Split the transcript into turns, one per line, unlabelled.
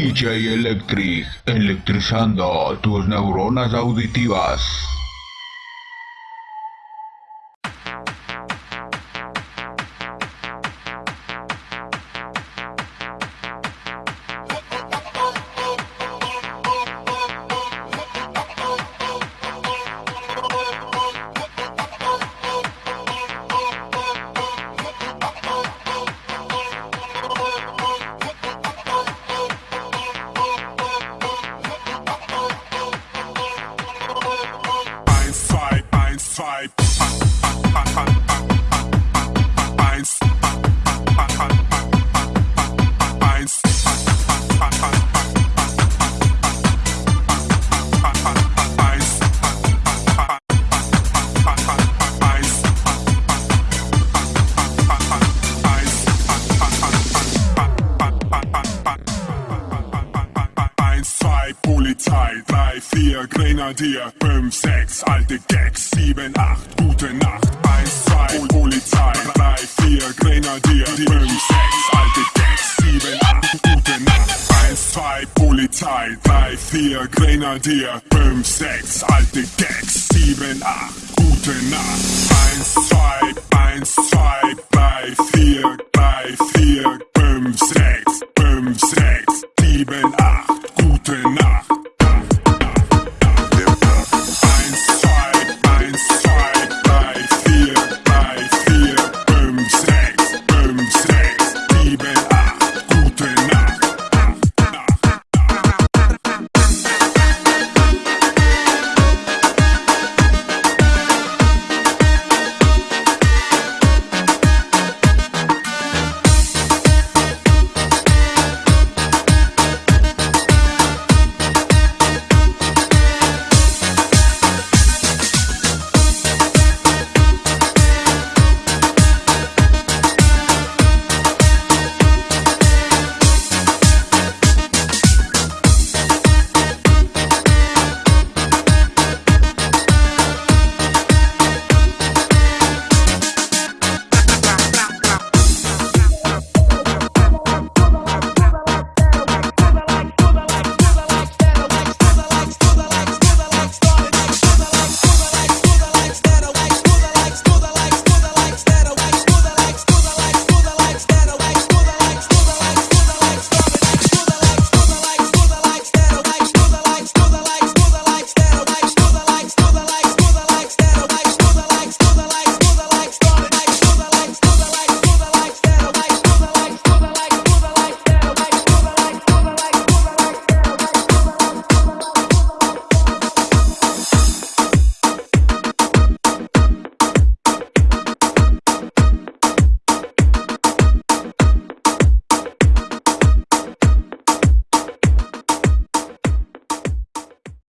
DJ Electric, electrizando tus neuronas auditivas.
vibe. Polizei, drei, vier, Grenadier, fünf, sechs, alte Gags, sieben, acht, gute Nacht. Eins, zwei, Polizei, drei, vier, Grenadier, fünf, sechs, alte Gags, sieben, acht, gute Nacht. Eins, zwei, Polizei, drei, vier, Grenadier, fünf, sechs, alte Gags, sieben, acht, gute Nacht. Eins, zwei, eins, zwei, drei, vier, drei, vier,